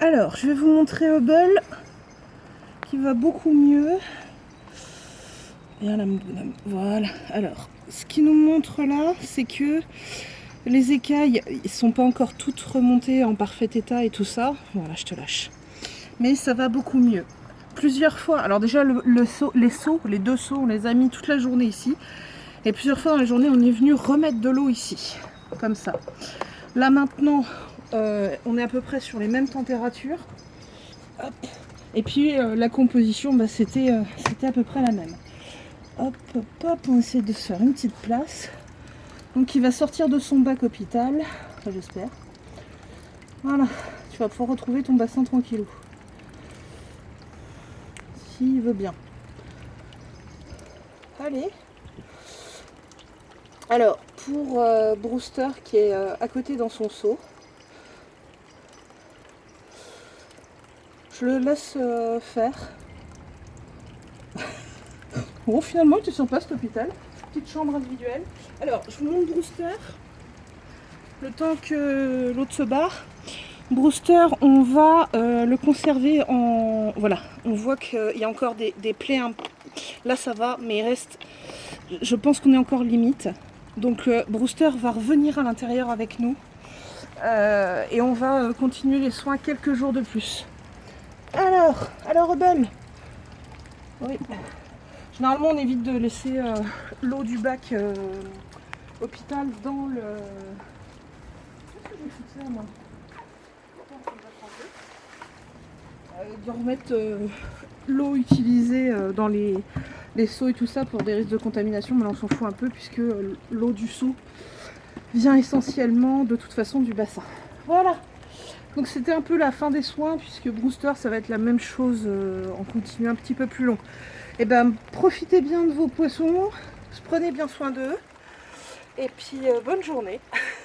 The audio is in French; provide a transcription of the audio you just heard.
alors, je vais vous montrer Hubble qui va beaucoup mieux. Voilà. Alors, ce qui nous montre là, c'est que les écailles, ils sont pas encore toutes remontées en parfait état et tout ça. Voilà, je te lâche. Mais ça va beaucoup mieux. Plusieurs fois, alors déjà le, les seaux, les deux seaux, on les a mis toute la journée ici. Et plusieurs fois dans la journée, on est venu remettre de l'eau ici, comme ça. Là maintenant, euh, on est à peu près sur les mêmes températures. Et puis euh, la composition, bah, c'était euh, c'était à peu près la même. Hop, hop, hop, on essaie de se faire une petite place. Donc il va sortir de son bac hôpital, j'espère. Voilà, tu vas pouvoir retrouver ton bassin tranquillou. S'il veut bien. Allez. Alors, pour Brewster qui est à côté dans son seau, Je le laisse euh, faire. bon, finalement, tu sens pas cet hôpital. Petite chambre individuelle. Alors, je vous montre Brewster. Le temps que l'autre se barre. Brewster, on va euh, le conserver en... Voilà, on voit qu'il y a encore des, plaies. Là, ça va, mais il reste... Je pense qu'on est encore limite. Donc, euh, Brewster va revenir à l'intérieur avec nous. et on va continuer les soins quelques jours de plus. Alors, alors Oui. Généralement, on évite de laisser euh, l'eau du bac euh, hôpital dans le... Qu'est-ce que j'ai foutu moi euh, De remettre l'eau utilisée dans les, les seaux et tout ça pour des risques de contamination, mais là on s'en fout un peu puisque l'eau du seau vient essentiellement de toute façon du bassin. Voilà donc c'était un peu la fin des soins puisque Brewster ça va être la même chose euh, en continu un petit peu plus long. Et eh ben profitez bien de vos poissons, prenez bien soin d'eux et puis euh, bonne journée.